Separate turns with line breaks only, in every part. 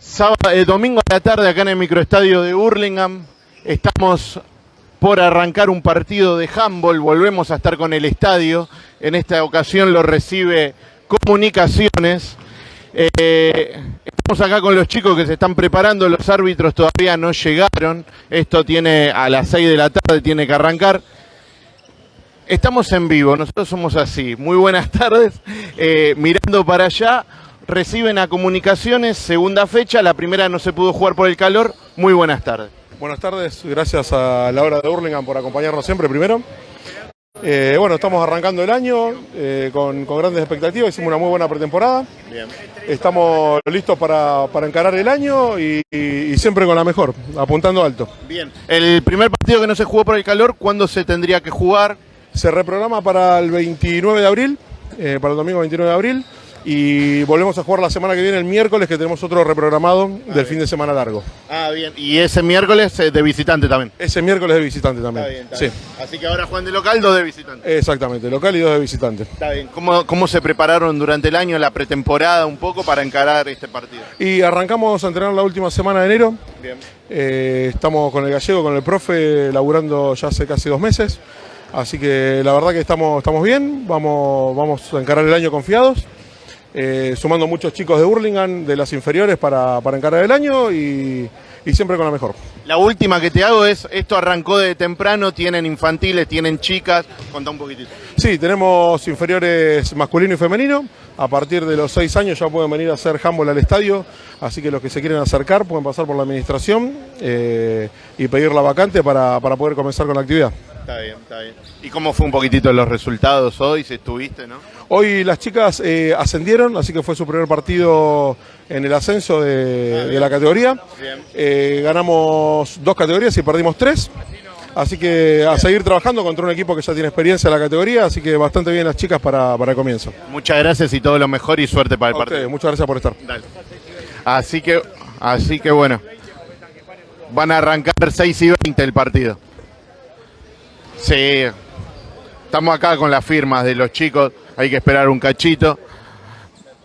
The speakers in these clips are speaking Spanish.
Sábado, eh, domingo a la tarde acá en el microestadio de Hurlingham. Estamos por arrancar un partido de handball. Volvemos a estar con el estadio. En esta ocasión lo recibe Comunicaciones. Eh, estamos acá con los chicos que se están preparando. Los árbitros todavía no llegaron. Esto tiene a las 6 de la tarde, tiene que arrancar. Estamos en vivo, nosotros somos así. Muy buenas tardes. Eh, mirando para allá, reciben a Comunicaciones, segunda fecha. La primera no se pudo jugar por el calor. Muy buenas tardes.
Buenas tardes, gracias a la hora de Hurlingham por acompañarnos siempre primero. Eh, bueno, estamos arrancando el año eh, con, con grandes expectativas, hicimos una muy buena pretemporada.
Bien.
Estamos listos para, para encarar el año y, y- y siempre con la mejor, apuntando alto.
Bien. El primer partido que no se jugó por el calor, ¿cuándo se tendría que jugar?
Se reprograma para el 29 de abril, eh, para el domingo 29 de abril, y volvemos a jugar la semana que viene, el miércoles, que tenemos otro reprogramado del fin de semana largo.
Ah, bien. Y ese miércoles eh, de visitante también.
Ese miércoles de visitante también. sí,
Así que ahora Juan de local, dos de visitante.
exactamente, local y dos de visitante.
Está bien. ¿Cómo, ¿Cómo se prepararon durante el año, la pretemporada, un poco para encarar este partido?
Y arrancamos a entrenar la última semana de enero.
Bien.
Eh, estamos con el gallego, con el profe, laburando ya hace casi dos meses. Así que la verdad que estamos, estamos bien, vamos, vamos a encarar el año confiados. Eh, sumando muchos chicos de Hurlingham, de las inferiores, para, para encarar el año y, y siempre con la mejor.
La última que te hago es, esto arrancó de temprano, tienen infantiles, tienen chicas, contá un poquitito.
Sí, tenemos inferiores masculino y femenino. A partir de los seis años ya pueden venir a hacer handball al estadio. Así que los que se quieren acercar pueden pasar por la administración eh, y pedir la vacante para, para poder comenzar con la actividad.
Está bien, está bien. ¿Y cómo fue un poquitito los resultados hoy, si estuviste, no?
Hoy las chicas eh, ascendieron, así que fue su primer partido en el ascenso de, de la categoría. Eh, ganamos dos categorías y perdimos tres. Así que a seguir trabajando contra un equipo que ya tiene experiencia en la categoría, así que bastante bien las chicas para, para el comienzo.
Muchas gracias y todo lo mejor y suerte para el
A
partido.
ustedes, muchas gracias por estar.
Dale. Así que, así que bueno, van a arrancar 6 y 20 el partido. Sí, estamos acá con las firmas de los chicos, hay que esperar un cachito.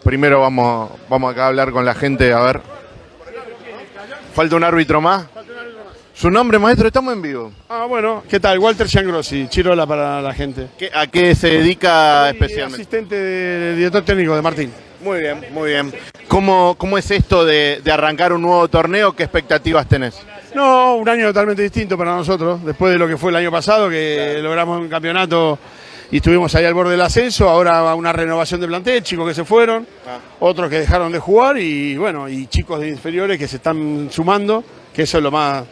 Primero vamos, vamos acá a hablar con la gente, a ver. ¿Falta un árbitro más? ¿Su nombre, maestro? Estamos en vivo.
Ah, bueno, ¿qué tal? Walter Giangrossi, Chirola para la gente.
¿Qué- ¿A qué se dedica
Soy
especialmente?
Asistente del director técnico de Martín.
Muy bien, muy bien. ¿Cómo, cómo es esto de, de arrancar un nuevo torneo? ¿Qué expectativas tenés?
No, un año totalmente distinto para nosotros, después de lo que fue el año pasado, que logramos un campeonato y estuvimos ahí al borde del ascenso, ahora una renovación de plantel, chicos que se fueron,
Ah.
otros que dejaron de jugar y bueno, y chicos de inferiores que se están sumando, que eso es lo más...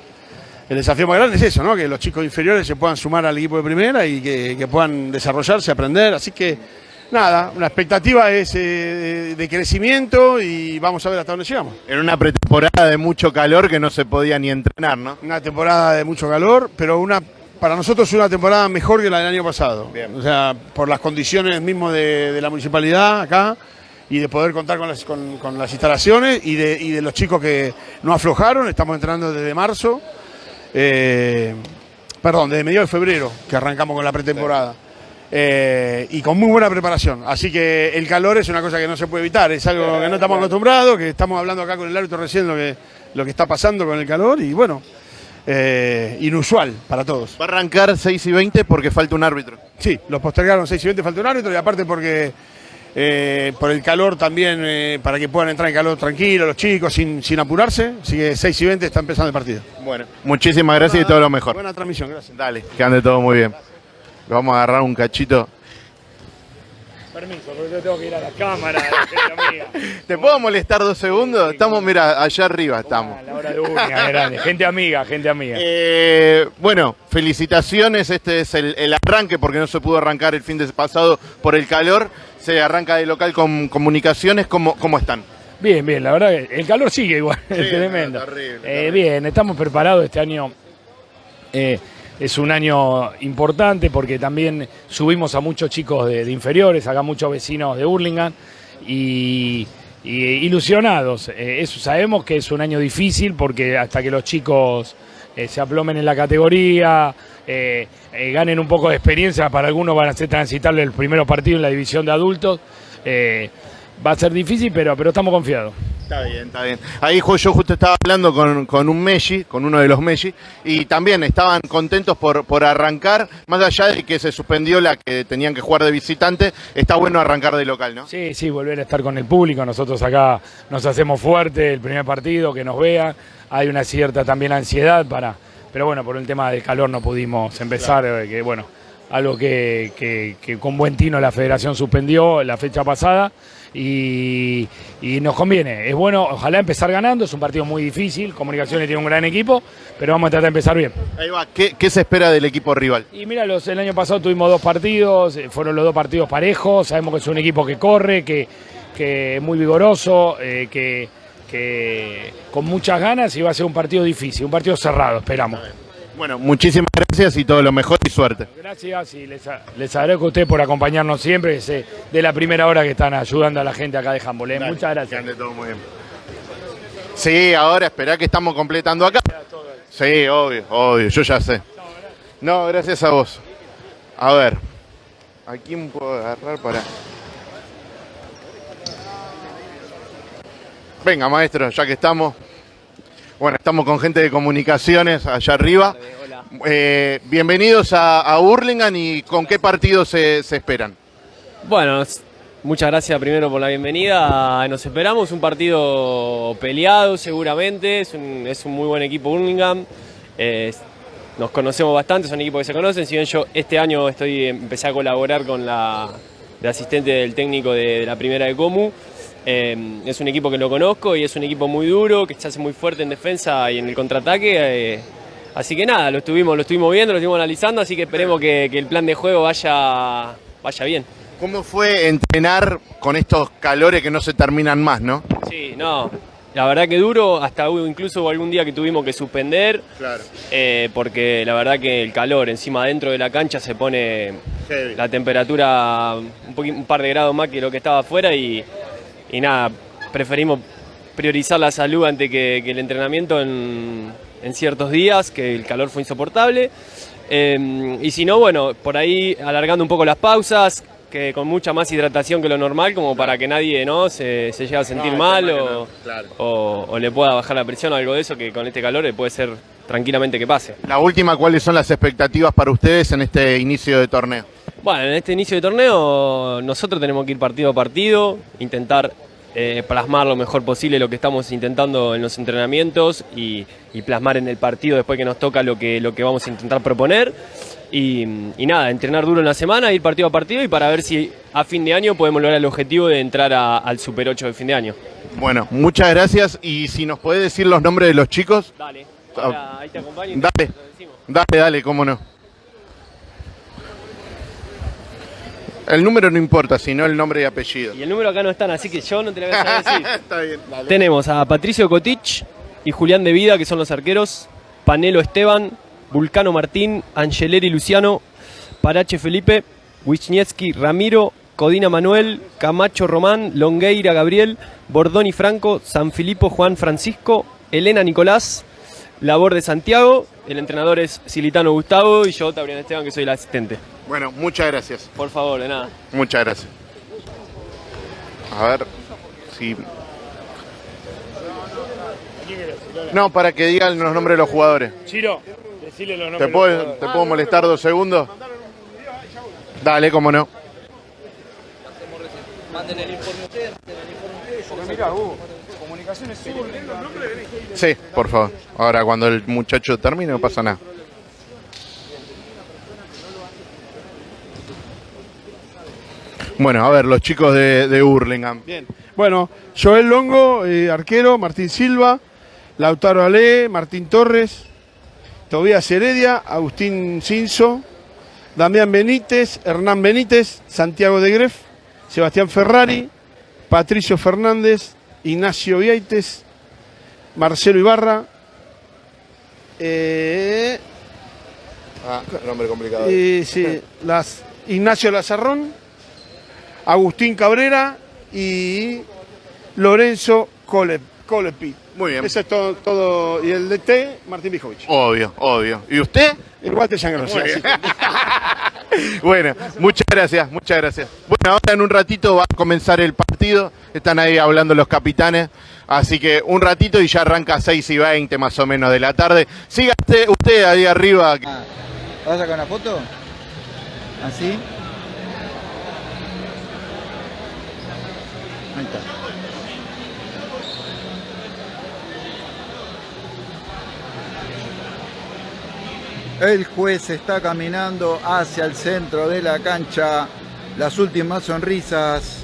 El desafío más grande es eso, ¿no? Que los chicos inferiores se puedan sumar al equipo de primera y que, que puedan desarrollarse, aprender. Así que, nada, la expectativa es eh, de crecimiento y vamos a ver hasta dónde llegamos.
En una pretemporada de mucho calor que no se podía ni entrenar, ¿no?
Una temporada de mucho calor, pero una para nosotros es una temporada mejor que la del año pasado.
Bien.
O sea, por las condiciones mismo de, de la municipalidad acá y de poder contar con las, con, con las instalaciones y de, y de los chicos que no aflojaron. Estamos entrando desde marzo. eh, perdón, desde mediados de febrero que arrancamos con la pretemporada. Eh, y con muy buena preparación. Así que el calor es una cosa que no se puede evitar, es algo que no estamos acostumbrados, que estamos hablando acá con el árbitro recién lo que, lo que está pasando con el calor y bueno, eh, inusual para todos.
Va a arrancar 6 y 20 porque falta un árbitro.
Sí, los postergaron 6 y 20, falta un árbitro y aparte porque eh, por el calor también, eh, para que puedan entrar en calor tranquilo los chicos, sin, sin apurarse, así que 6 y 20 está empezando el partido.
Bueno, muchísimas gracias y todo lo mejor.
Buena transmisión, gracias.
Dale, que ande todo muy bien. Vamos a agarrar un cachito.
Permiso, porque yo tengo que ir a la cámara, gente amiga.
¿Te puedo molestar dos segundos? Estamos, mira, allá arriba estamos.
A la hora de una, grande. Gente amiga, gente amiga.
Eh, bueno, felicitaciones. Este es el, el arranque porque no se pudo arrancar el fin de pasado por el calor. Se arranca de local con comunicaciones. ¿Cómo, cómo están?
Bien, bien, la verdad que el calor sigue igual,
Sí,
es tremendo.
terrible,
Eh, bien, estamos preparados este año. eh, es un año importante porque también subimos a muchos chicos de, inferiores, acá muchos vecinos de Hurlingham y, ilusionados. Eh, eso, sabemos que es un año difícil porque hasta que los chicos eh, se aplomen en la categoría, eh, ganen un poco de experiencia, para algunos van a ser transitables el primer partido en la división de adultos. va a ser difícil, pero, pero estamos confiados.
Está bien, está bien. Ahí yo justo estaba hablando con, con un Messi, con uno de los Messi, y también estaban contentos por, por arrancar, más allá de que se suspendió la que tenían que jugar de visitante, está bueno arrancar de local, ¿no?
Sí, sí, volver a estar con el público. Nosotros acá nos hacemos fuerte el primer partido, que nos vean. Hay una cierta también ansiedad para. Pero bueno, por el tema del calor no pudimos empezar, eh, que bueno, algo que, que- que con buen tino la federación suspendió la fecha pasada. Y, y nos conviene, es bueno, ojalá empezar ganando, es un partido muy difícil, Comunicaciones tiene un gran equipo, pero vamos a tratar de empezar bien.
Ahí va, ¿qué, qué se espera del equipo rival?
Y mira, los, el año pasado tuvimos dos partidos, eh, fueron los dos partidos parejos, sabemos que es un equipo que corre, que, que es muy vigoroso, eh, que, que con muchas ganas y va a ser un partido difícil, un partido cerrado, esperamos.
Bueno, muchísimas gracias y todo lo mejor y suerte.
Gracias y les, agradezco a ustedes por acompañarnos siempre, desde de la primera hora que están ayudando a la gente acá de eh. Muchas
Que
gracias.
ande todo muy bien. Sí, ahora esperá que estamos completando acá. Sí, obvio, obvio, yo ya sé. No, gracias a vos. A ver, ¿a quién puedo agarrar para...? Venga, maestro, ya que estamos. Bueno, estamos con gente de comunicaciones allá arriba. Eh, bienvenidos a, a Hurlingham y con qué partidos se, se esperan.
Bueno, muchas gracias primero por la bienvenida. Nos esperamos un partido peleado seguramente. Es un, es un muy buen equipo Birmingham. Eh, nos conocemos bastante, son equipos que se conocen. Si bien yo este año estoy empecé a colaborar con la de asistente del técnico de, de la primera de Comu. Eh, es un equipo que lo conozco y es un equipo muy duro, que se hace muy fuerte en defensa y en el contraataque. eh, así que nada, lo estuvimos, lo estuvimos viendo, lo estuvimos analizando, así que esperemos que, que el plan de juego vaya, vaya bien.
¿Cómo fue entrenar con estos calores que no se terminan más, no?
Sí, no. La verdad que duro, hasta incluso algún día que tuvimos que suspender,
Claro.
eh, porque la verdad que el calor encima dentro de la cancha se pone
Heavy.
la temperatura un, un par de grados más que lo que estaba afuera y, y nada, preferimos priorizar la salud antes que, que el entrenamiento en, en ciertos días, que el calor fue insoportable. Eh, y si no, bueno, por ahí alargando un poco las pausas, que con mucha más hidratación que lo normal, como para que nadie ¿no? se, se llegue a sentir
No,
mal
no, claro.
o- o le pueda bajar la presión o algo de eso, que con este calor puede ser tranquilamente que pase.
La última, ¿cuáles son las expectativas para ustedes en este inicio de torneo?
Bueno, en este inicio de torneo nosotros tenemos que ir partido a partido, intentar eh, plasmar lo mejor posible lo que estamos intentando en los entrenamientos y, y plasmar en el partido después que nos toca lo que, lo que vamos a intentar proponer. Y, y nada, entrenar duro en la semana, ir partido a partido y para ver si a fin de año podemos lograr el objetivo de entrar a- al Super 8 de fin de año.
Bueno, muchas gracias y si nos podés decir los nombres de los chicos.
Dale, ahora ahí te acompaño. y
Dale.
te lo decimos.
Dale, dale, cómo no. El número no importa, sino el nombre y apellido.
Y el número acá no están, así que yo no te lo voy a decir.
Está bien, dale.
Tenemos a Patricio Cotich y Julián de Vida, que son los arqueros, Panelo Esteban, Vulcano Martín, Angeleri Luciano, Parache Felipe, Wisniewski Ramiro, Codina Manuel, Camacho Román, Longueira Gabriel, Bordoni Franco, San Filipo Juan Francisco, Elena Nicolás, Labor de Santiago, el entrenador es Silitano Gustavo y yo, Tabrián Esteban, que soy el asistente.
Bueno, muchas gracias.
Por favor, de nada.
Muchas gracias. A ver si. No, para que digan los nombres de los jugadores.
Chiro, decile los
¿Te
nombres.
¿te puedo molestar dos segundos? Dale, cómo no. Sí, por favor. Ahora, cuando el muchacho termine, no pasa nada. Bueno, a ver, los chicos de, de Hurlingham.
Bien. Bueno, Joel Longo, eh, arquero, Martín Silva, Lautaro Ale, Martín Torres, Tobías Heredia, Agustín Cinzo, Damián Benítez, Hernán Benítez, Santiago de Gref, Sebastián Ferrari, Patricio Fernández, Ignacio Vieites, Marcelo Ibarra, eh,
Ah, nombre complicado.
eh, sí, las, Ignacio Lazarrón, Agustín Cabrera y Lorenzo Cole, Colepi.
Muy bien.
Eso es todo, todo. Y el DT, Martín Bijovich.
Obvio, obvio. ¿Y usted?
Sangre.
Muy bien. bueno, muchas gracias, muchas gracias. Bueno, ahora en un ratito va a comenzar el partido. Están ahí hablando los capitanes. Así que un ratito y ya arranca 6 y 20 más o menos de la tarde. Siga usted, usted ahí arriba.
¿Vas a sacar una foto? ¿Así? Ahí está. El juez está caminando hacia el centro de la cancha. Las últimas sonrisas.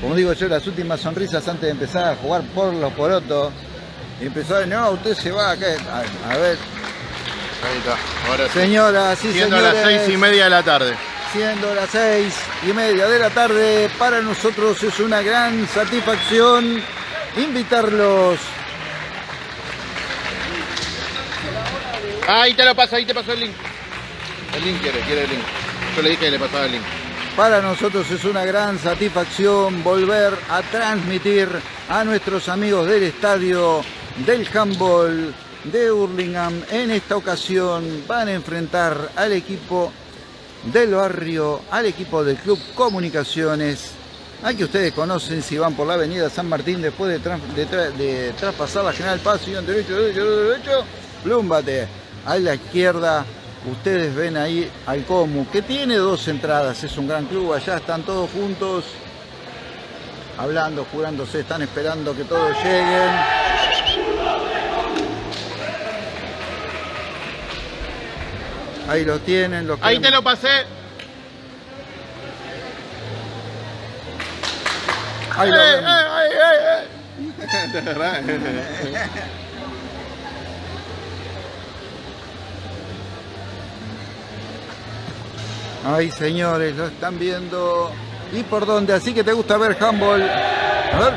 Como digo yo, las últimas sonrisas antes de empezar a jugar por los porotos. Y empezó a decir, no, usted se va acá. A, a ver,
Ahí está, ahora sí.
señoras y
Siendo
señores.
las 6 y media de la tarde.
Siendo las seis y media de la tarde, para nosotros es una gran satisfacción invitarlos.
Ahí te lo paso, ahí te pasó el link. El link quiere, quiere el link. Yo le dije que le pasaba el link.
Para nosotros es una gran satisfacción volver a transmitir a nuestros amigos del estadio del handball de Hurlingham. En esta ocasión van a enfrentar al equipo del barrio, al equipo del Club Comunicaciones. Al que ustedes conocen si van por la avenida San Martín después de, tras- de tra- de traspasar la General Paz, sigan derecho, derecho, derecho, plúmbate. A la izquierda ustedes ven ahí al Comu, que tiene dos entradas, es un gran club, allá están todos juntos, hablando, jurándose, están esperando que todos lleguen. Ahí lo tienen, los
Ahí te lo pasé.
Ahí lo
Eh,
ven.
eh, eh.
Ay, señores, lo están viendo. ¿Y por dónde? Así que te gusta ver handball. A ver.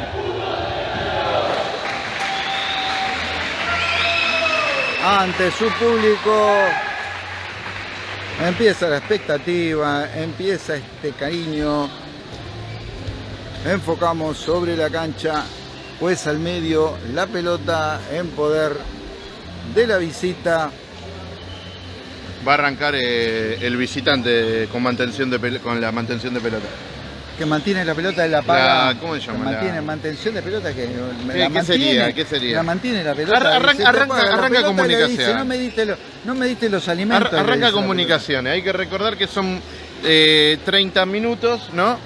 Ante su público. Empieza la expectativa, empieza este cariño. Enfocamos sobre la cancha, pues al medio, la pelota en poder de la visita.
Va a arrancar eh, el visitante con mantención de con la mantención de pelota.
Que mantiene la pelota de la paga.
La- ¿cómo se llama?
Mantiene
La-
mantención de pelota que
¿Qué-
la
qué
mantiene,
sería? ¿Qué sería?
La mantiene la pelota.
Ar- arranca- arranca-
paga la
arranca
pelota y le
comunicación.
dice, no me diste lo- no me diste los alimentos.
arranca comunicaciones. Hay que recordar que son eh, 30 minutos, ¿no?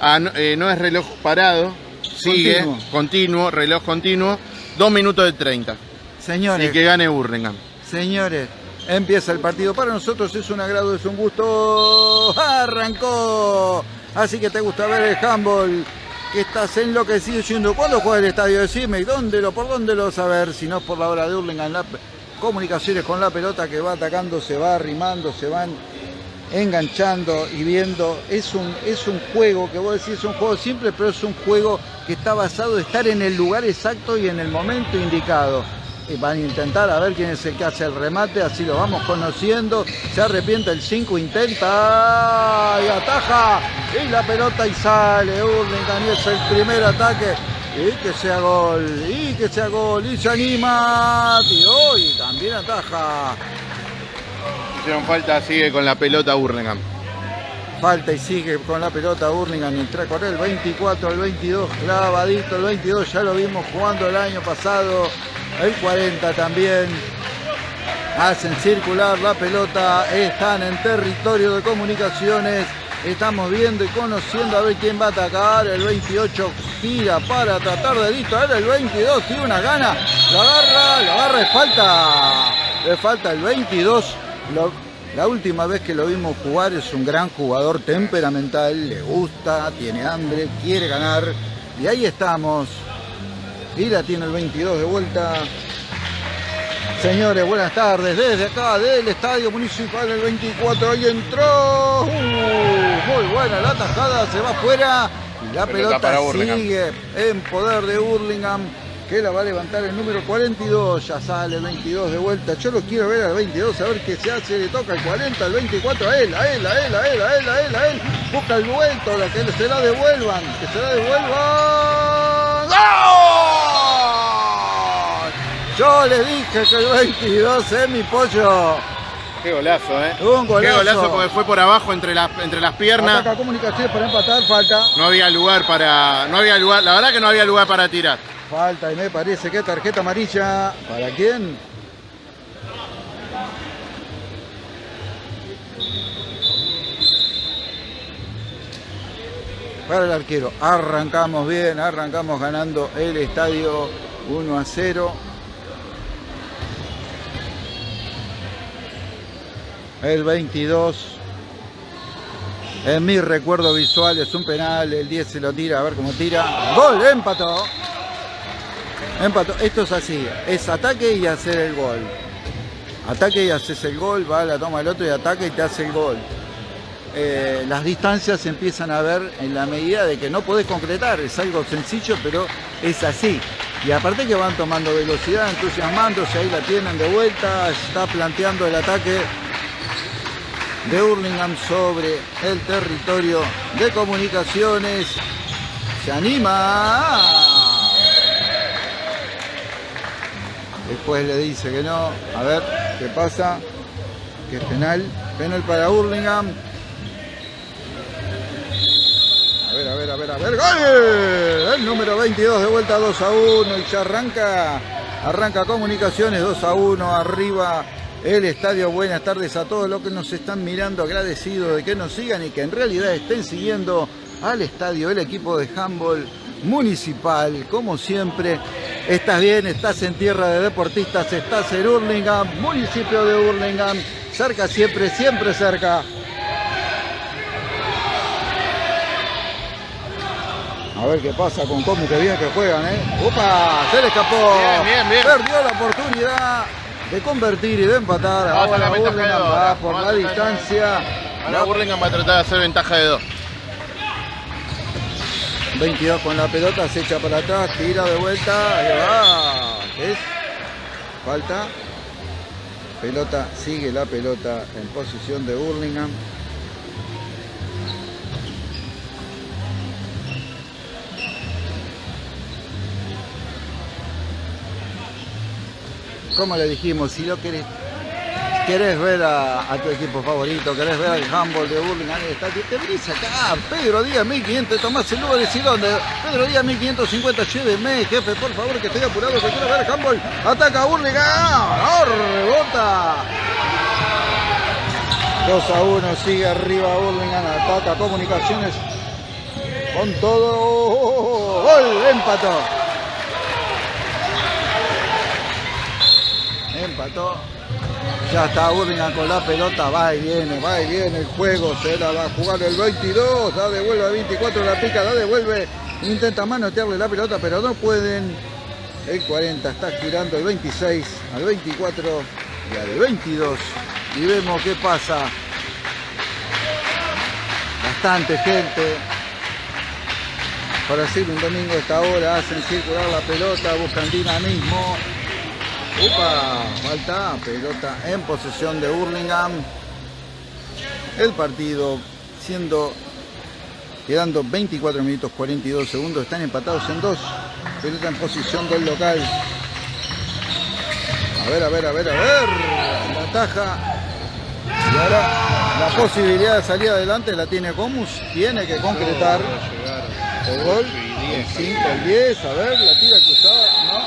Ah, no, eh, no es reloj parado. Sigue,
Continuo.
continuo, reloj continuo. Dos minutos de 30.
pelota. Señores,
Y que gane Burlingame.
señores, empieza el partido. Para nosotros es un agrado, es un gusto. Arrancó. Así que te gusta ver el handball. Que estás enloquecido diciendo, ¿cuándo juega el estadio? Decime, ¿y dónde lo, por dónde lo vas a ver? Si no es por la hora de Hurlingham, la comunicaciones con la pelota que va atacando, se va arrimando, se van enganchando y viendo. Es un, es un juego que vos decís es un juego simple, pero es un juego que está basado en estar en el lugar exacto y en el momento indicado. Y van a intentar a ver quién es el que hace el remate, así lo vamos conociendo. Se arrepiente el 5, intenta y ataja. Y la pelota y sale. Hurlingham y es el primer ataque. Y que sea gol, y que sea gol, y se anima, tiró y también ataja.
Hicieron falta, sigue con la pelota Burlingame.
Falta y sigue con la pelota Burlingame entra con el 24 al 22, clavadito el 22, ya lo vimos jugando el año pasado, el 40 también. Hacen circular la pelota, están en territorio de comunicaciones, estamos viendo y conociendo a ver quién va a atacar, el 28 tira para tratar de distraer, el 22 tiene una gana, lo agarra, lo agarra, le falta, le falta el 22, lo- la última vez que lo vimos jugar es un gran jugador temperamental, le gusta, tiene hambre, quiere ganar. Y ahí estamos. Y la tiene el 22 de vuelta. Señores, buenas tardes. Desde acá, del Estadio Municipal, el 24, ahí entró. Uh, muy buena la tajada, se va afuera. Y la
Pelota
sigue en poder de Hurlingham, que la va a levantar el número 42. Ya sale el 22 de vuelta. Yo lo quiero ver al 22, a ver qué se hace. Le toca el 40, el 24 a él, a él, a él, a él, a él, a él, a él. Busca el vuelto, la que se la devuelvan, que se la devuelvan. ¡Gol! Yo le dije que el 22 es mi pollo.
Qué golazo, ¿eh?
Un golazo.
Qué golazo porque fue por abajo entre las, entre las piernas.
Ataca comunicaciones para empatar, falta.
No había lugar para. No había lugar. La verdad que no había lugar para tirar.
Falta y me parece que tarjeta amarilla. ¿Para quién? Para el arquero. Arrancamos bien, arrancamos ganando el estadio 1 a 0. El 22. En mi recuerdo visual es un penal. El 10 se lo tira, a ver cómo tira. Gol, empató. Empató. Esto es así. Es ataque y hacer el gol. Ataque y haces el gol, va, la toma el otro y ataca y te hace el gol. Eh, las distancias se empiezan a ver en la medida de que no podés concretar. Es algo sencillo, pero es así. Y aparte que van tomando velocidad, entusiasmándose, ahí la tienen de vuelta, está planteando el ataque de Hurlingham sobre el territorio de comunicaciones. Se anima. Después le dice que no. A ver qué pasa. Que penal. Penal para Hurlingham. Ver, a ver, a ver. ¡Gol! El número 22 de vuelta 2 a 1 y ya arranca. Arranca comunicaciones 2 a 1 arriba el estadio. Buenas tardes a todos los que nos están mirando, agradecidos de que nos sigan y que en realidad estén siguiendo al estadio el equipo de handball municipal. Como siempre, estás bien, estás en tierra de deportistas, estás en Hurlingham, municipio de Hurlingham, cerca siempre, siempre cerca. A ver qué pasa con cómo que bien que juegan, ¿eh? ¡Upa! Se le escapó.
Bien, bien, bien.
Perdió la oportunidad de convertir y de empatar. Ahora
la dos,
va por la distancia.
Ahora Burlingame va a tratar de hacer ventaja de dos.
22 con la pelota, se echa para atrás, tira de vuelta, ahí va. ¿Qué es? Falta. Pelota, sigue la pelota en posición de Burlingame. Como le dijimos, si lo querés, querés ver a, a tu equipo favorito, querés ver al handball de Burlingame, te venís acá, Pedro Díaz 1500, Tomás el número, decís dónde, Pedro Díaz 1550, lléveme, jefe, por favor, que estoy apurado, que quiero ver handball, ataca Burlingame, ¡Ah! rebota. 2 a 1, sigue arriba Burlingame, ataca comunicaciones con todo, gol, empató. Empató. Ya está Burlingame con la pelota, va y viene, va y viene el juego, se la va a jugar el 22, da devuelve a 24, la pica, da devuelve, intenta manotearle la pelota, pero no pueden. El 40 está girando el 26 al 24 y al 22. Y vemos qué pasa. Bastante gente. Para ser un domingo a esta hora, hacen circular la pelota, buscan dinamismo. Upa, falta, pelota en posesión de Hurlingham. El partido siendo, quedando 24 minutos 42 segundos, están empatados en dos. Pelota en posición del local. A ver, a ver, a ver, a ver. La taja. Y ahora la posibilidad de salir adelante la tiene Comus. Tiene que concretar el gol. El 5, el 10, a ver, la tira cruzada. No.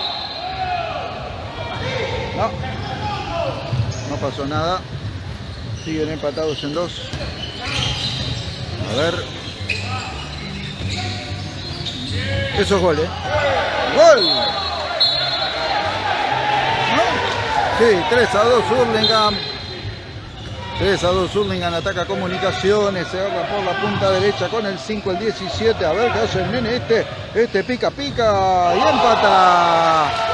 No. No pasó nada. Siguen empatados en dos. A ver. Eso es gol, ¿eh? ¡Gol! ¿No? Sí, 3 a 2 Hurlingham. 3 a 2 Hurlingham ataca comunicaciones, se agarra por la punta derecha con el 5, el 17. A ver qué hace el nene este. Este pica, pica y empata.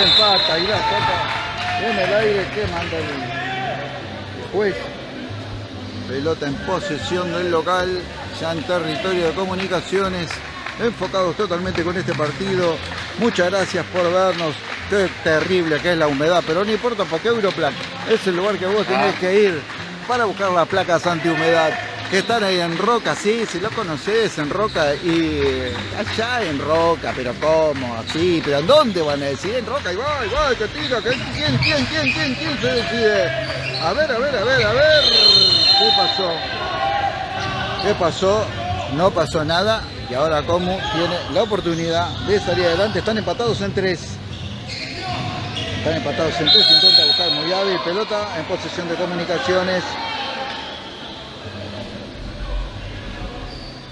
Empata y la saca en el aire que manda el juez. Pelota en posesión del local, ya en territorio de comunicaciones. Enfocados totalmente con este partido. Muchas gracias por vernos. Qué terrible que es la humedad, pero no importa porque Europlan es el lugar que vos tenés que ir para buscar las placas antihumedad. Que están ahí en Roca, sí, si lo conoces en Roca y allá en Roca, pero ¿cómo? Sí, pero ¿en dónde van a decir? En Roca, y va, que tira, que quién, quién, quién, quién, quién se decide. A ver, a ver, a ver, a ver, ¿qué pasó? ¿Qué pasó? No pasó nada y ahora Comu tiene la oportunidad de salir adelante. Están empatados en tres. Están empatados en tres. Intenta buscar muy y pelota en posesión de comunicaciones.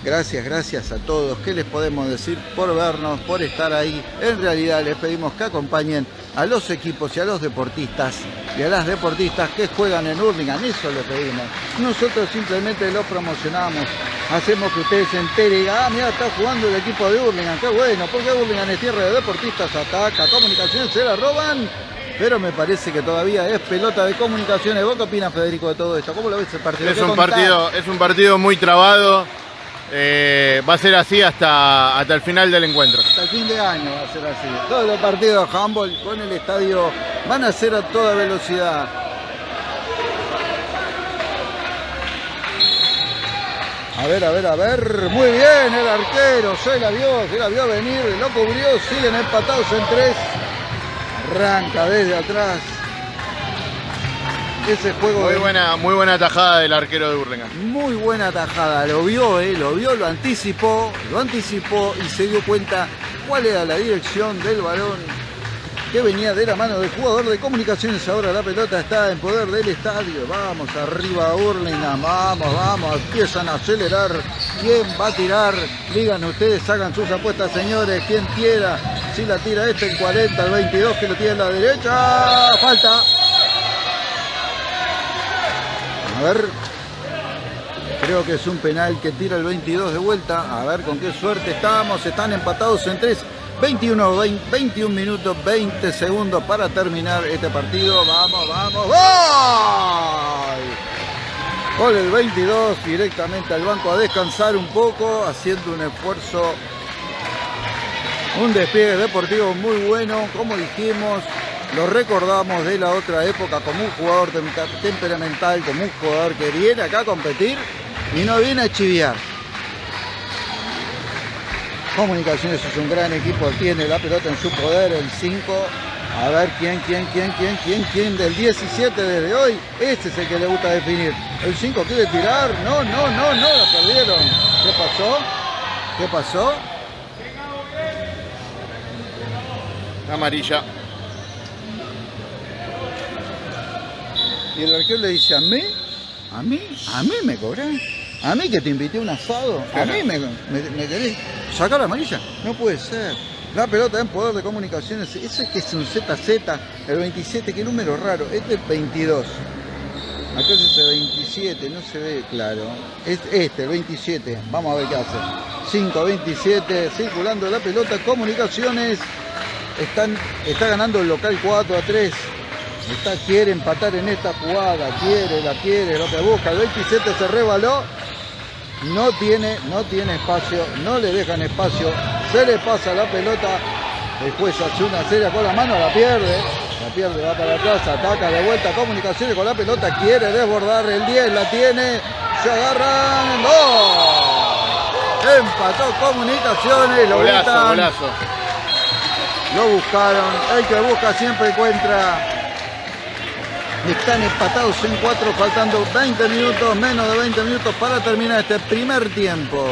Gracias, gracias a todos. ¿Qué les podemos decir por vernos, por estar ahí? En realidad les pedimos que acompañen a los equipos y a los deportistas y a las deportistas que juegan en Hurlingham. Eso les pedimos. Nosotros simplemente lo promocionamos. Hacemos que ustedes se enteren y digan, ah, mira, está jugando el equipo de Hurlingham. Qué bueno, porque Hurlingham es tierra de deportistas, ataca, comunicaciones se la roban. Pero me parece que todavía es pelota de comunicaciones. ¿Vos qué opinas, Federico, de todo esto? ¿Cómo lo ves el partido?
Es un partido, es un partido muy trabado eh, va a ser así hasta, hasta el final del encuentro.
Hasta el fin de año va a ser así. Todos los partidos de handball con el estadio van a ser a toda velocidad. A ver, a ver, a ver. Muy bien el arquero. Se la vio, se la vio venir. Lo cubrió. Siguen empatados en tres. Arranca desde atrás ese juego.
Muy buena, muy buena tajada del arquero de Burlingame.
Muy buena tajada, lo vio, eh, lo vio, lo anticipó, lo anticipó y se dio cuenta cuál era la dirección del balón que venía de la mano del jugador de comunicaciones. Ahora la pelota está en poder del estadio. Vamos arriba Burlingame, vamos, vamos, empiezan a acelerar. ¿Quién va a tirar? Digan ustedes, hagan sus apuestas, señores. ¿Quién tira? Si la tira este en 40, el 22 que lo tiene en la derecha. Falta. A ver. Creo que es un penal que tira el 22 de vuelta. A ver con qué suerte estamos. Están empatados en 3. 21, 21 minutos, 20 segundos para terminar este partido. Vamos, vamos, ¡Gol! Gol el 22 directamente al banco a descansar un poco, haciendo un esfuerzo, un despliegue deportivo muy bueno, como dijimos, lo recordamos de la otra época como un jugador temperamental, como un jugador que viene acá a competir y no viene a chiviar. Comunicaciones es un gran equipo, tiene la pelota en su poder, el 5. A ver quién, quién, quién, quién, quién, quién del 17 desde hoy. Este es el que le gusta definir. El 5 quiere tirar. No, no, no, no, la perdieron. ¿Qué pasó? ¿Qué pasó?
Amarilla.
Y el arquero le dice, ¿a mí? ¿A mí? ¿A mí me cobran? ¿A mí que te invité a un asado? ¿A mí me, me, querés sacar la amarilla? No puede ser. La pelota en poder de comunicaciones, ese que es un ZZ, el 27, qué número raro, este es el 22. Acá es el 27, no se ve claro. Es este, el 27. Vamos a ver qué hace. 5, 27, circulando la pelota, comunicaciones. Están, está ganando el local 4 a 3 quiere empatar en esta jugada, quiere, la quiere, lo que busca. El 27 se rebaló, no tiene, no tiene espacio, no le dejan espacio, se le pasa la pelota, después hace una serie con la mano, la pierde, la pierde, va para atrás, ataca de vuelta, comunicaciones con la pelota, quiere desbordar el 10, la tiene, se agarran, ¡no! Empató comunicaciones, lo Lo buscaron, el que busca siempre encuentra. Están empatados en cuatro, faltando 20 minutos, menos de 20 minutos para terminar este primer tiempo.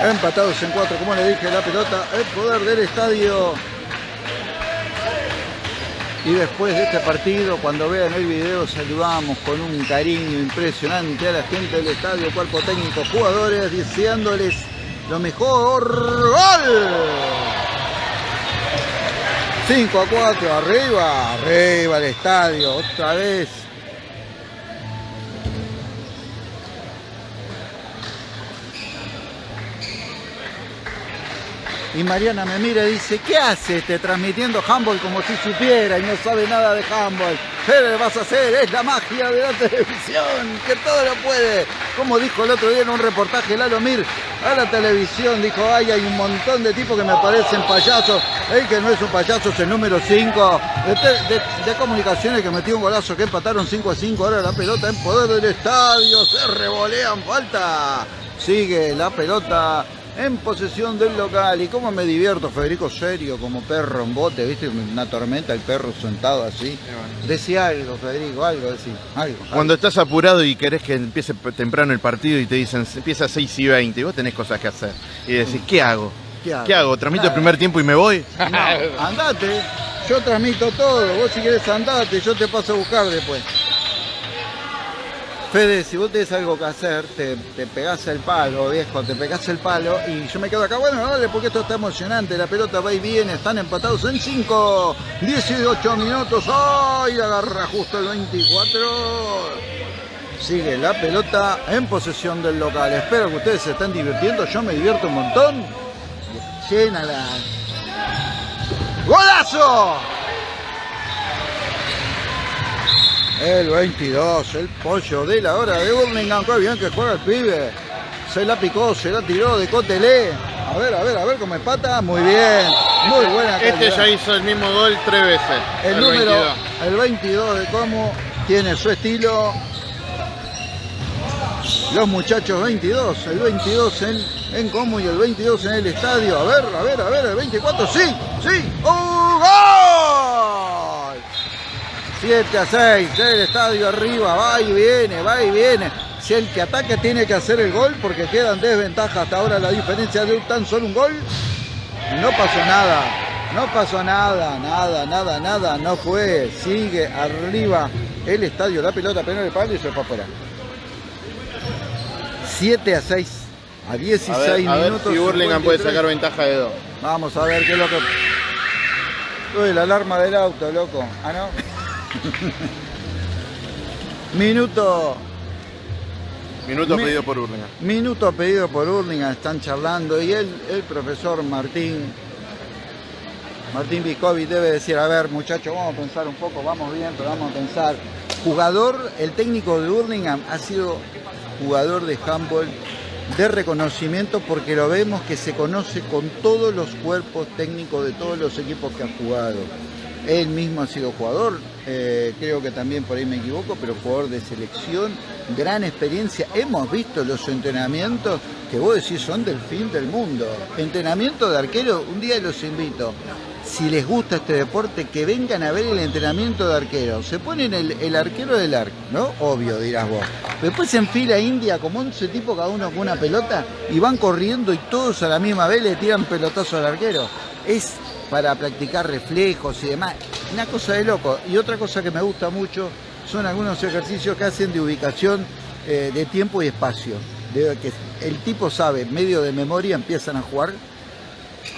Empatados en cuatro, como le dije, la pelota, el poder del estadio. Y después de este partido, cuando vean el video, saludamos con un cariño impresionante a la gente del estadio, cuerpo técnico, jugadores, deseándoles lo mejor. ¡Gol! 5 a 4, arriba, arriba el estadio, otra vez. Y Mariana me mira y dice, ¿qué hace este transmitiendo handball como si supiera y no sabe nada de handball? ¿Qué le vas a hacer? Es la magia de la televisión, que todo lo puede. como dijo el otro día en un reportaje Lalo Mir a la televisión, dijo, ay, hay un montón de tipos que me parecen payasos. El que no es un payaso es el número 5 de, de, comunicaciones que metió un golazo que empataron 5 a 5. Ahora la pelota en poder del estadio, se revolean, falta. Sigue la pelota en posesión del local. Y cómo me divierto, Federico, serio, como perro en bote, ¿viste? Una tormenta, el perro sentado así. Decía algo, Federico, algo, decía, algo,
Cuando estás apurado y querés que empiece temprano el partido y te dicen, empieza a 6 y 20, y vos tenés cosas que hacer. Y decís, ¿qué hago? ¿Qué hago? ¿Qué hago? ¿Transmito el primer tiempo y me voy?
No, andate. Yo transmito todo. Vos si querés andate, yo te paso a buscar después. Fede, si vos tenés algo que hacer, te, te pegás el palo, viejo, te pegás el palo y yo me quedo acá. Bueno, dale, porque esto está emocionante. La pelota va y viene, están empatados en 5, 18 minutos. ¡Ay! agarra justo el 24. Sigue la pelota en posesión del local. Espero que ustedes se estén divirtiendo. Yo me divierto un montón. Llena la. ¡Golazo! El 22, el pollo de la hora de Burlingame. Qué bien que juega el pibe. Se la picó, se la tiró de Cotelé. A ver, a ver, a ver cómo empata. Muy bien. Muy buena
Este ya hizo el mismo gol tres veces.
El, número, 22. el 22 de Como, tiene su estilo. Los muchachos 22, el 22 en, en Como y el 22 en el estadio. A ver, a ver, a ver, el 24, sí, sí. ¡Un gol! 7 a 6, el estadio arriba, va y viene, va y viene. Si el que ataque tiene que hacer el gol, porque quedan desventajas hasta ahora la diferencia de tan solo un gol, no pasó nada. No pasó nada, nada, nada, nada, no fue. Sigue arriba el estadio, la pelota penal de palo y se fue afuera. 7 a 6, a 16 a ver, a minutos.
Ver si Burlingame puede sacar ventaja de 2.
Vamos a ver qué es lo que. Uy, la alarma del auto, loco. Ah, no. Minuto.
Minuto pedido por Urlinga.
Minuto pedido por Urlinga, están charlando y el, el profesor Martín, Martín Vicovi debe decir, a ver muchachos, vamos a pensar un poco, vamos bien, pero vamos a pensar. Jugador, el técnico de Urlingham ha sido jugador de handball de reconocimiento porque lo vemos que se conoce con todos los cuerpos técnicos de todos los equipos que ha jugado. Él mismo ha sido jugador, eh, creo que también por ahí me equivoco, pero jugador de selección, gran experiencia. Hemos visto los entrenamientos que vos decís son del fin del mundo. Entrenamiento de arquero, un día los invito. Si les gusta este deporte, que vengan a ver el entrenamiento de arquero. Se ponen el, arquero del arco, ¿no? Obvio, dirás vos. Después se enfila India como 11 tipos cada uno con una pelota y van corriendo y todos a la misma vez le tiran pelotazo al arquero. Es para practicar reflejos y demás. Una cosa de loco. Y otra cosa que me gusta mucho son algunos ejercicios que hacen de ubicación eh, de tiempo y espacio. De que el tipo sabe, medio de memoria empiezan a jugar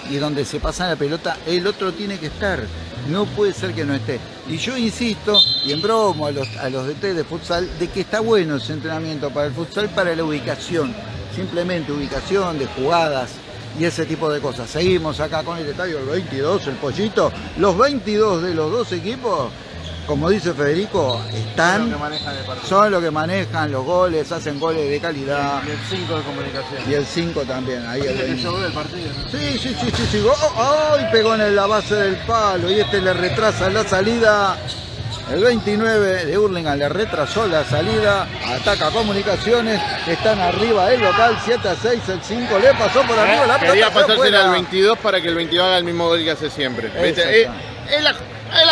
y donde se pasa la pelota, el otro tiene que estar. No puede ser que no esté. Y yo insisto, y en bromo a los, a los DT de futsal, de que está bueno ese entrenamiento para el futsal, para la ubicación. Simplemente ubicación de jugadas, y ese tipo de cosas. Seguimos acá con el estadio, el 22, el pollito. Los 22 de los dos equipos, como dice Federico, están, son los que manejan los goles, hacen goles de calidad.
Y el 5 de comunicación.
Y el 5 también. Ahí
el que el partido.
Sí, sí, sí, sí, sí. Oh, ¡Ay! pegó en la base del palo y este le retrasa la salida el 29 de Hurlingham le retrasó la salida, ataca comunicaciones, están arriba el local, 7 a 6, el 5 le pasó por arriba la
pelota. Quería pasársela al 22 para que el 22 haga el mismo gol que hace siempre. Eh, es, la,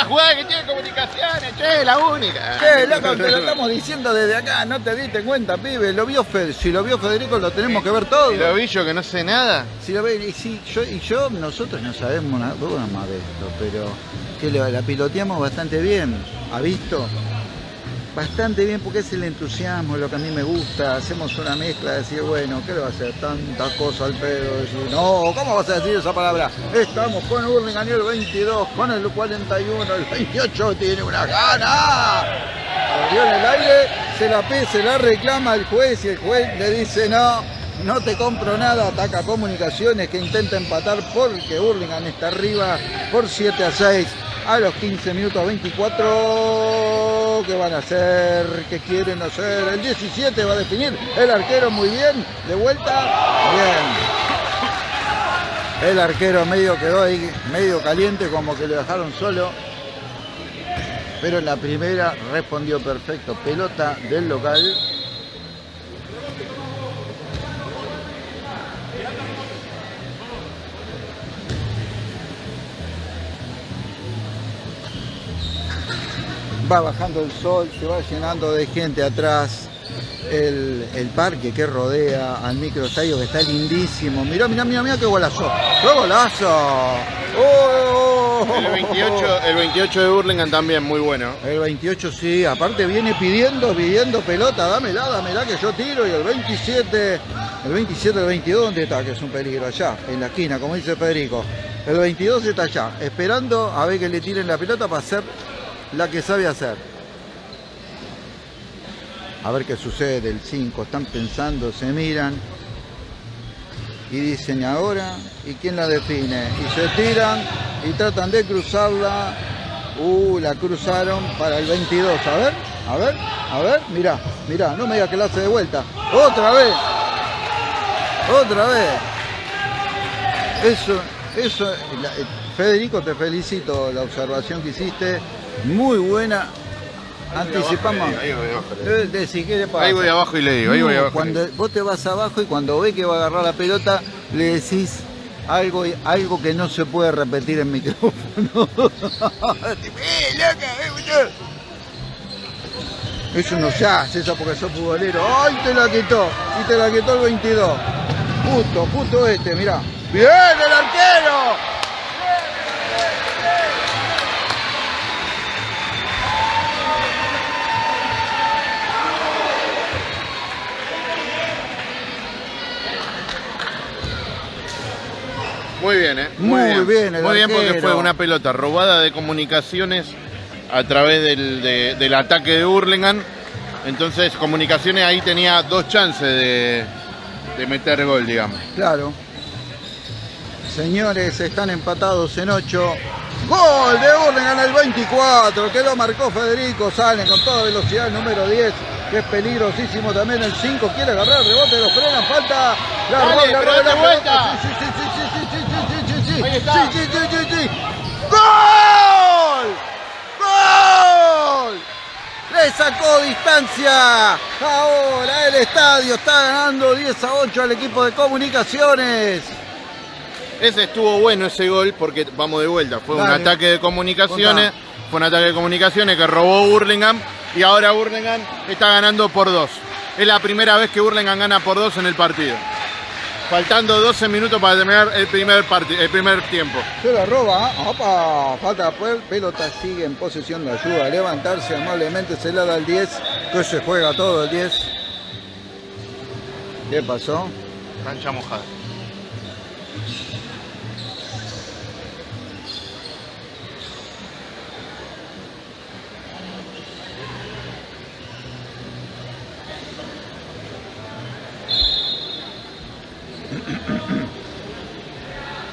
jugada que tiene comunicaciones, che, la única.
Che, loco, te lo estamos diciendo desde acá, no te diste cuenta, pibe. Lo vio Fed, si lo vio Federico lo tenemos que ver todo.
¿Y lo vi yo que no sé nada?
Si lo ve, y, si, yo, y yo, nosotros no sabemos nada, más de esto, pero que la piloteamos bastante bien. ¿Ha visto? Bastante bien porque es el entusiasmo, lo que a mí me gusta. Hacemos una mezcla de decir, bueno, ¿qué le va a hacer? Tantas cosas al pedo. Decir, no, ¿cómo vas a decir esa palabra? Estamos con Hurlingham el 22, con el 41, el 28 tiene una gana. Abrió en el aire, se la pide, se la reclama el juez y el juez le dice no, no te compro nada, ataca comunicaciones que intenta empatar porque Hurlingham está arriba por 7 a 6 a los 15 minutos 24 Oh, ¿qué van a hacer? ¿Qué quieren hacer? El 17 va a definir. El arquero muy bien. De vuelta. Bien. El arquero medio quedó ahí, medio caliente, como que lo dejaron solo. Pero en la primera respondió perfecto. Pelota del local. Va bajando el sol, se va llenando de gente atrás. El, el parque que rodea al microestadio que está lindísimo. Mirá, mirá, mirá, mirá qué golazo. ¡Qué golazo! ¡Oh!
El 28, el 28 de Burlingame también, muy bueno.
El 28 sí, aparte viene pidiendo, pidiendo pelota, dámela, dámela que yo tiro. Y el 27, el 27, el 22, ¿dónde está? Que es un peligro allá, en la esquina, como dice Federico. El 22 está allá, esperando a ver que le tiren la pelota para hacer la que sabe hacer. A ver qué sucede el 5, están pensando, se miran y dicen ahora, ¿y quién la define? Y se tiran y tratan de cruzarla. Uh, la cruzaron para el 22. A ver, a ver, a ver, mirá, mirá, no me digas que la hace de vuelta. Otra vez. Otra vez. Eso, eso, eh, Federico, te felicito la observación que hiciste. Muy buena. Anticipamos.
Ahí voy abajo.
Eh.
Ahí voy abajo y le digo, ahí voy abajo.
Cuando vos te vas abajo y cuando ve que va a agarrar la pelota, le decís algo, algo que no se puede repetir en micrófono. Eso no se hace, eso porque sos futbolero. ¡Ay, te la quitó! Y te la quitó el 22. Justo, justo este, mirá. ¡Bien, el arquero!
Bien, ¿eh?
Muy bien, el
Muy bien porque fue una pelota robada de comunicaciones a través del, de- del ataque de Hurlingham. Entonces, comunicaciones ahí tenía dos chances de, de meter gol, digamos.
Claro. Señores, están empatados en 8. Gol de Burlingame el 24, que lo marcó Federico. Salen con toda velocidad el número 10, que es peligrosísimo también. El 5 quiere agarrar el rebote, lo frenan, falta. La
Dale,
roba, la
pero
roba,
date
la
vuelta.
Sí, sí, sí, sí, sí, sí, sí, sí, sí, sí.
Ahí está.
Sí, sí, sí, sí, sí. ¡Gol! ¡Gol! Le sacó distancia. Ahora el estadio está ganando 10 a 8 al equipo de comunicaciones.
Ese estuvo bueno ese gol porque vamos de vuelta. Fue un ataque de comunicaciones.
Contá.
Fue un ataque de comunicaciones que robó Burlingame y ahora Burlingame está ganando por dos. Es la primera vez que Burlingame gana por dos en el partido. Faltando 12 minutos para terminar el primer, el primer tiempo.
Se la roba, opa, falta pues, pelota sigue en posesión de ayuda, levantarse amablemente, se la da al 10, que se juega todo el 10. ¿Qué pasó?
Cancha mojada.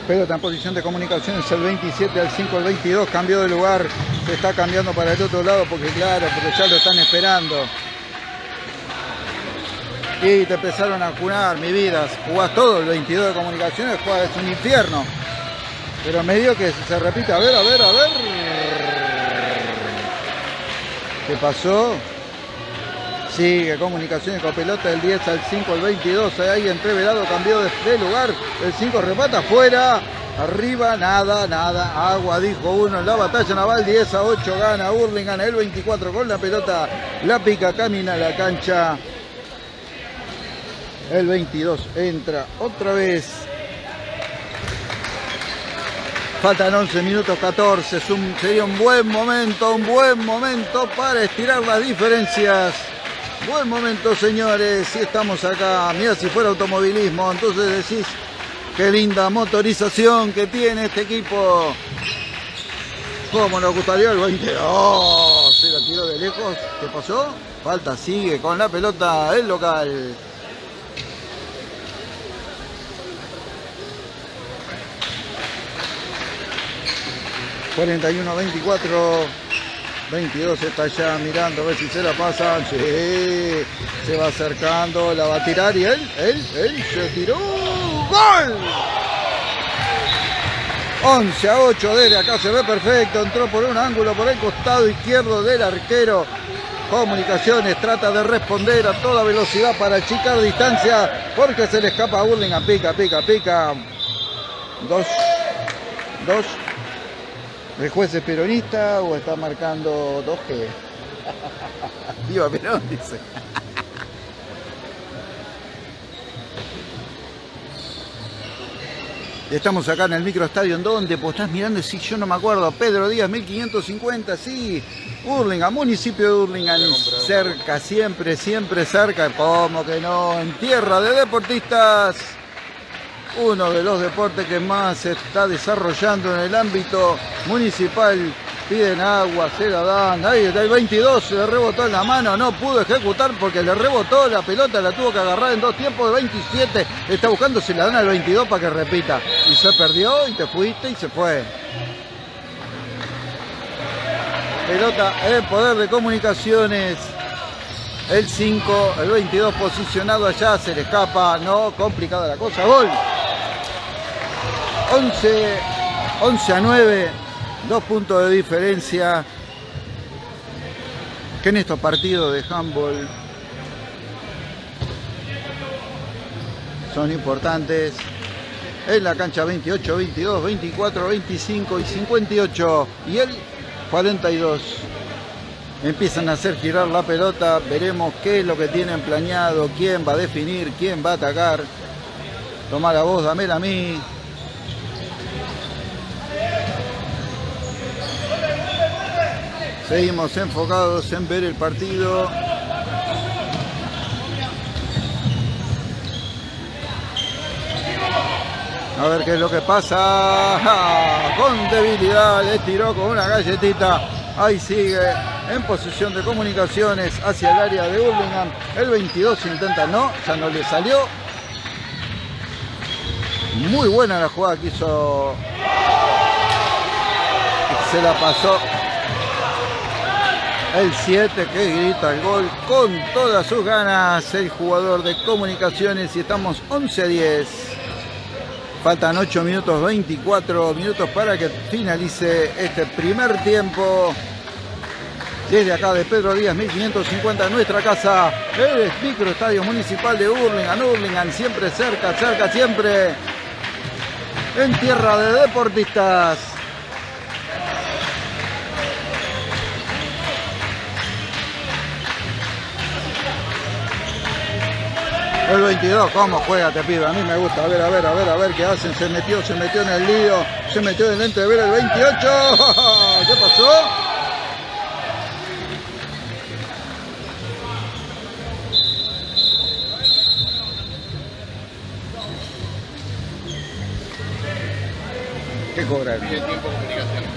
Pelota en posición de comunicaciones, el 27 al 5, el 22, cambió de lugar, se está cambiando para el otro lado porque claro, porque ya lo están esperando. Y te empezaron a jugar, mi vida, jugás todo, el 22 de comunicaciones, jugás, es un infierno. Pero medio que se repite, a ver, a ver, a ver. ¿Qué pasó? Sigue comunicaciones con pelota del 10 al 5 al 22. Ahí entreverado cambió de, de lugar. El 5 remata afuera. Arriba, nada, nada. Agua, dijo uno en la batalla naval. 10 a 8 gana Burlingame. El 24 con la pelota. La pica, camina la cancha. El 22 entra otra vez. Faltan 11 minutos 14. Es un- sería un buen momento, un buen momento para estirar las diferencias. Buen momento, señores. Si estamos acá, mira si fuera automovilismo, entonces decís qué linda motorización que tiene este equipo. ¿Cómo nos gustaría el 20? ¡Oh! Se la tiró de lejos. ¿Qué pasó? Falta, sigue con la pelota el local. ...41-24... 22 está ya mirando a ver si se la pasan. Sí, se va acercando, la va a tirar y él, él, él se tiró. ¡Gol! 11 a 8 desde acá se ve perfecto. Entró por un ángulo por el costado izquierdo del arquero. Comunicaciones trata de responder a toda velocidad para achicar distancia porque se le escapa a Burlingame. Pica, pica, pica. Dos. Dos. ¿El juez es peronista o está marcando 2G? Viva Perón, dice. Estamos acá en el microestadio, ¿en dónde? Pues estás mirando, sí, yo no me acuerdo. Pedro Díaz, 1550, sí. Hurlingham, municipio de Hurlingham, cerca, siempre, siempre cerca. ¿Cómo que no? En tierra de deportistas. Uno de los deportes que más se está desarrollando en el ámbito municipal piden agua, se la dan, ahí está el 22, se le rebotó en la mano, no pudo ejecutar porque le rebotó la pelota, la tuvo que agarrar en dos tiempos de 27, está buscando si la dan al 22 para que repita, y se perdió y te fuiste y se fue. Pelota en poder de comunicaciones. El 5, el 22 posicionado allá, se le escapa, no, complicada la cosa, gol. 11, 11 a 9, dos puntos de diferencia. Que en estos partidos de handball son importantes. En la cancha 28, 22, 24, 25 y 58. Y el 42. Empiezan a hacer girar la pelota. Veremos qué es lo que tienen planeado. Quién va a definir, quién va a atacar. Toma la voz, dámela a mí. Seguimos enfocados en ver el partido. A ver qué es lo que pasa. Con debilidad le tiró con una galletita. Ahí sigue en posición de comunicaciones hacia el área de Burlingame. El 22 intenta, no, ya no le salió. Muy buena la jugada que hizo. Se la pasó el 7 que grita el gol con todas sus ganas el jugador de comunicaciones y estamos 11 a 10 faltan 8 minutos 24 minutos para que finalice este primer tiempo. Desde acá de Pedro Díaz 1550 nuestra casa el microestadio municipal de Hurlingham Hurlingham siempre cerca cerca siempre en tierra de deportistas El 22, ¿cómo juega te pibe? A mí me gusta. A ver, a ver, a ver, a ver qué hacen. Se metió, se metió en el lío. Se metió en el ver el 28. ¿Qué pasó? ¿Qué cobra? Pidió tiempo comunicaciones.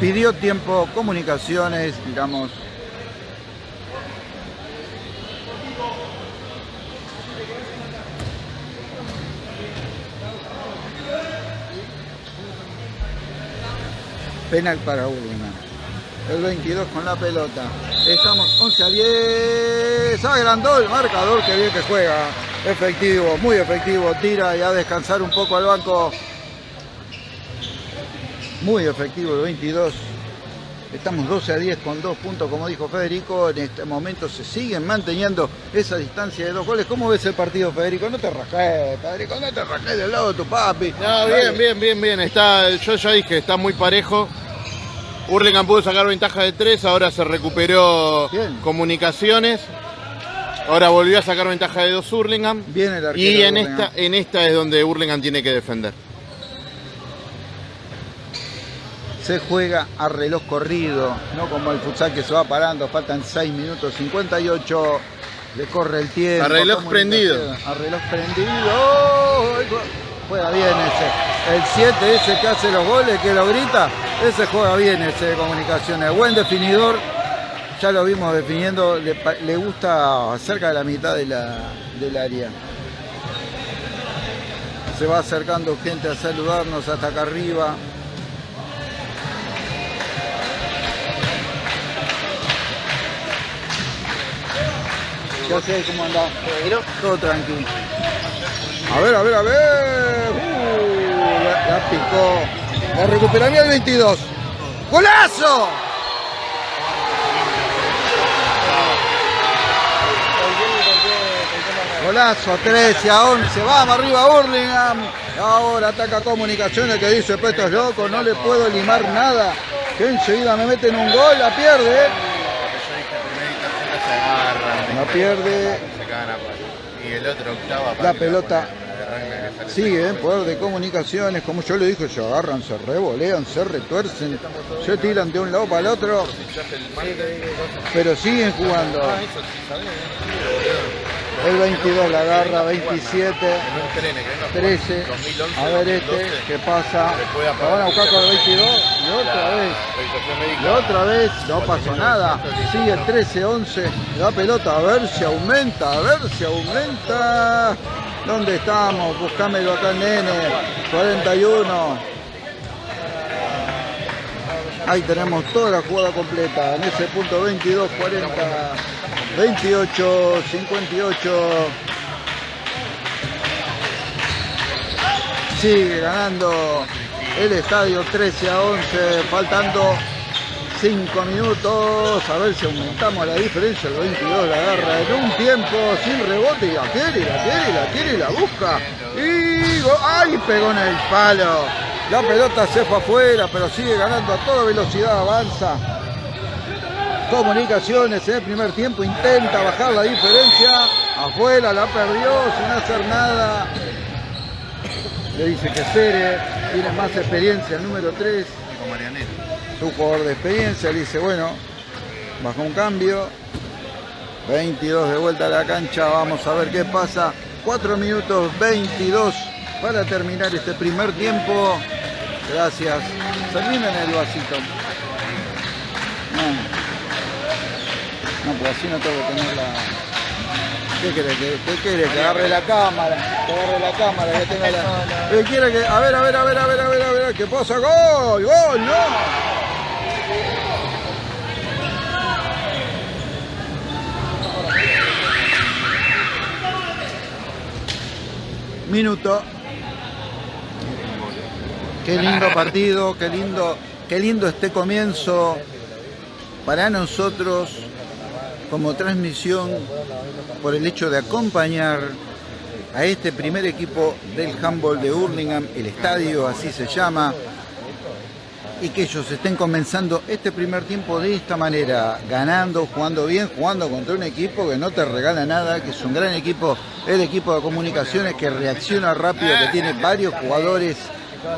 Pidió tiempo comunicaciones, digamos. Penal para Urlingan. El 22 con la pelota. Estamos 11 a 10. Agrandó el marcador. Que bien que juega. Efectivo, muy efectivo. Tira y a descansar un poco al banco. Muy efectivo el 22. Estamos 12 a 10 con dos puntos, como dijo Federico. En este momento se siguen manteniendo esa distancia de dos goles. ¿Cómo ves el partido, Federico? No te rajes, Federico, no te rajes del lado de tu papi.
No, bien, bien, bien, bien. Está, yo ya dije, está muy parejo. Hurlingham pudo sacar ventaja de tres, ahora se recuperó
Bien.
comunicaciones. Ahora volvió a sacar ventaja de dos Hurlingham.
Bien el arquero
Y en esta, en esta es donde Hurlingham tiene que defender.
Se juega a reloj corrido, no como el futsal que se va parando, faltan 6 minutos 58, le corre el tiempo.
A reloj
¿cómo
prendido.
A reloj prendido. Juega bien ese. El 7 ese que hace los goles, que lo grita, ese juega bien ese de comunicaciones. Buen definidor, ya lo vimos definiendo, le, le gusta cerca de la mitad de la- del área. Se va acercando gente a saludarnos hasta acá arriba. ¿Qué haces? ¿Cómo andás? Todo tranquilo. A ver, a ver, a ver. Uh, la, picó. La recuperaría el 22. ¡Golazo! Golazo, 13 a 11. Vamos arriba, Burlingame. Ahora ataca comunicaciones que dice, esto es loco, no le puedo limar nada. Que enseguida me meten un gol, la pierde. La pierde.
Y el otro octava.
La pelota sigue en poder de comunicaciones, como yo le dije, se agarran, se revolean, se retuercen, se tiran de un lado para el otro, pero siguen jugando. El 22 la agarra, 27, 13. A ver este, ¿qué pasa? La van a buscar con el 22 y otra vez. Y otra vez, no pasó nada. Sigue el 13, 11. La pelota, a ver si aumenta, a ver si aumenta. ¿Dónde estamos? Buscámelo acá, nene. 41. Ahí tenemos toda la jugada completa. En ese punto 22, 40, 28, 58. Sigue ganando el estadio 13 a 11, faltando 5 minutos. A ver si aumentamos la diferencia. El 22 la agarra en un tiempo sin rebote y la quiere, y la quiere, la quiere y la busca. Y ¡ay! Pegó en el palo. La pelota se fue afuera, pero sigue ganando a toda velocidad, avanza. Comunicaciones en el primer tiempo intenta bajar la diferencia. Afuera la perdió sin hacer nada. Le dice que Cere tiene más experiencia, el número 3. Su jugador de experiencia le dice, bueno, baja un cambio. 22 de vuelta a la cancha, vamos a ver qué pasa. 4 minutos 22 para terminar este primer tiempo. Gracias. Servime en el vasito. Pues así no tengo que tener la... ¿Qué que- ¿Qué querés? Que agarre la cámara. Que agarre la cámara. Que tenga la... ¿Qué quiere que... A ver, a ver, a ver, a ver, a ver, a ver. ¿Qué pasa? ¡Gol! ¡Gol! ¡No! Minuto. Qué lindo partido, qué lindo, qué lindo este comienzo para nosotros como transmisión por el hecho de acompañar a este primer equipo del handball de Hurlingham, el estadio así se llama, y que ellos estén comenzando este primer tiempo de esta manera, ganando, jugando bien, jugando contra un equipo que no te regala nada, que es un gran equipo, el equipo de comunicaciones que reacciona rápido, que tiene varios jugadores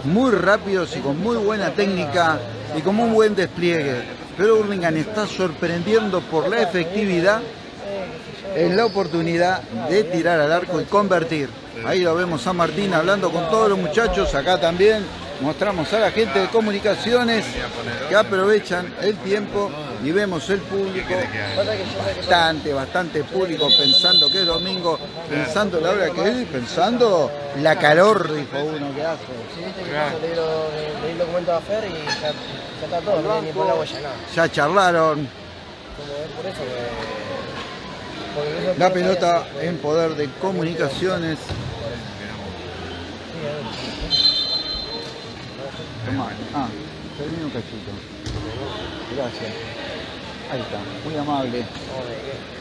muy rápidos y con muy buena técnica y con un buen despliegue. Pero Hurlingham está sorprendiendo por la efectividad en la oportunidad de tirar al arco y convertir. Ahí lo vemos a Martín hablando con todos los muchachos, acá también mostramos a la gente de comunicaciones que aprovechan el tiempo y vemos el público, bastante, bastante público pensando que es domingo, pensando la hora que es y pensando la calor, dijo uno que hace.
Sí, leí, el documento de Afer y ya, está todo, ni por la huella nada.
Ya charlaron,
por eso
la pelota
sabía.
en poder de comunicaciones. Tomá. Ah, termino un cachito. Gracias. Ahí está, muy amable.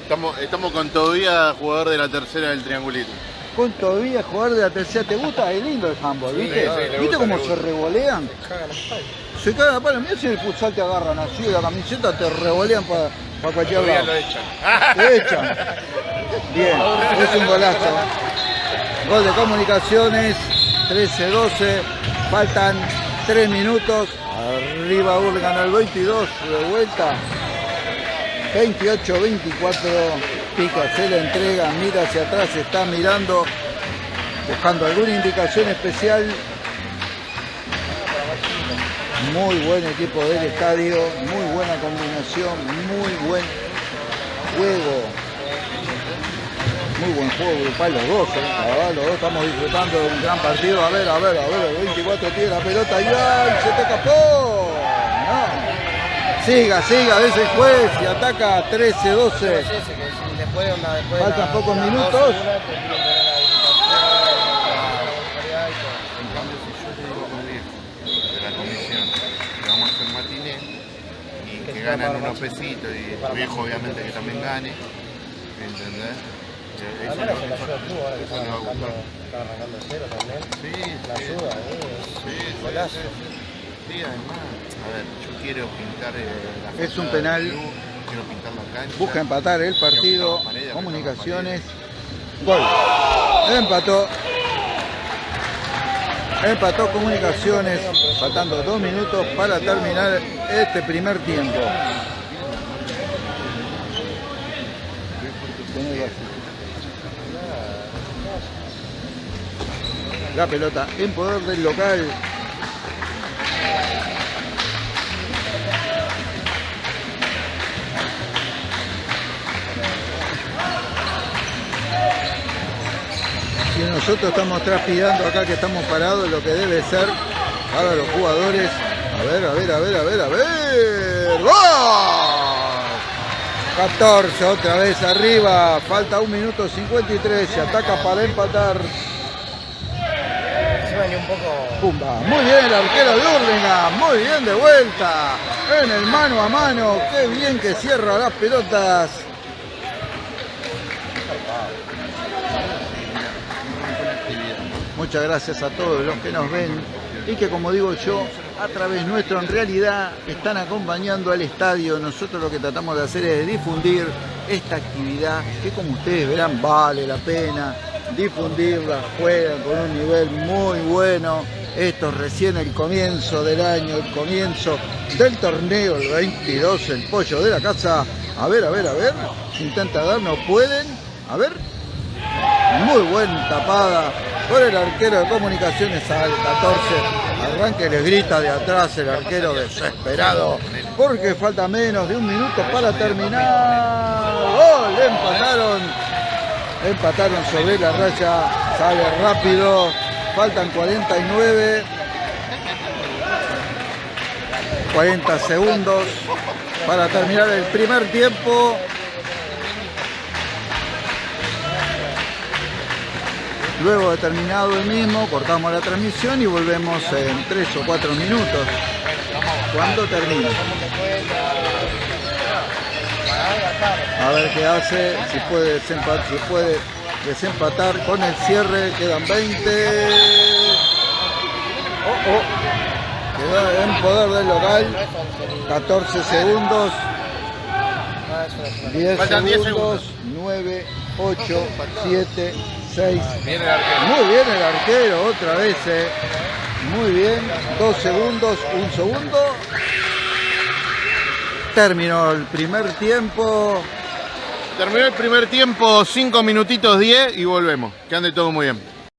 Estamos, estamos con Tobía, jugador de la tercera del triangulito.
Con todavía jugador de la tercera, ¿te gusta? Es lindo el handball, ¿viste?
sí,
¿Viste
gusta,
cómo se revolean? Se cagan a palo. Mira si el futsal te agarran así la camiseta, te revolean para cualquier
Todavía
lado.
lo echan.
Te echan. Bien, es un golazo. Gol de comunicaciones, 13-12, faltan 3 minutos. Arriba Hurlingham al 22, de vuelta. 28-24, Pica se la entrega, mira hacia atrás, está mirando, buscando alguna indicación especial. Muy buen equipo del estadio, muy buena combinación, muy buen juego. Muy buen juego grupal los dos, ¿eh? los dos estamos disfrutando de un gran partido. A ver, a ver, a ver, el 24 tiene la pelota y ¡ay! se te escapó. No. Siga, siga, de ese juez y ataca 13-12.
Sí, sí, que si después, onda, después
Faltan pocos minutos.
a ganan unos pesitos y tu viejo obviamente que también gane, ¿entendés? Eh, Eso,
menos
eso-
que la ayuda al club ahora que
eso
están
le va a gustar.
están arrancando cero también.
Sí,
La
sí,
ayuda, ¿eh?
sí, sí, sí. Sí, además, a ver, yo quiero pintar eh, la
Es un penal.
club, quiero pintar la cancha.
Busca empatar el partido. Comunicaciones. Gol. Empató. Empató Comunicaciones. Faltando dos minutos para terminar este primer tiempo. La pelota en poder del local. Nosotros estamos transpirando acá que estamos parados, lo que debe ser para los jugadores. A ver, a ver, a ver, a ver, a ver. ¡Gol! 14 otra vez arriba. Falta un minuto 53. Se ataca para empatar.
Un poco.
Pumba. Muy bien el arquero de Hurlingham. Muy bien de vuelta. En el mano a mano. Qué bien que cierra las pelotas. Muchas gracias a todos los que nos ven y que como digo yo, a través nuestro en realidad están acompañando al estadio. Nosotros lo que tratamos de hacer es difundir esta actividad que como ustedes verán vale la pena difundirla, juegan con un nivel muy bueno. Esto es recién el comienzo del año, el comienzo del torneo, el 22, el pollo de la casa. A ver, a ver, a ver, intenta dar, no pueden. A ver, muy buena tapada por el arquero de comunicaciones al 14. Arranque les grita de atrás el arquero desesperado porque falta menos de un minuto para terminar. ¡Gol! Empataron. Empataron sobre la raya. Sale rápido. Faltan 49. 40 segundos para terminar el primer tiempo. Luego de terminado el mismo, cortamos la transmisión y volvemos en 3 o 4 minutos. Cuando termine. A ver qué hace, si puede, desempatar, si puede desempatar con el cierre, quedan 20. Oh, oh. Queda en poder del local, 14 segundos,
Ah, eso es una
10
Faltan 10
segundos, 9, 8, 7, 6.
Viene el arquero.
Muy bien el arquero, otra vez. eh. Muy bien, dos segundos, un segundo. Terminó el primer tiempo.
Terminó el primer tiempo, 5 minutitos 10 y volvemos. Que ande todo muy bien.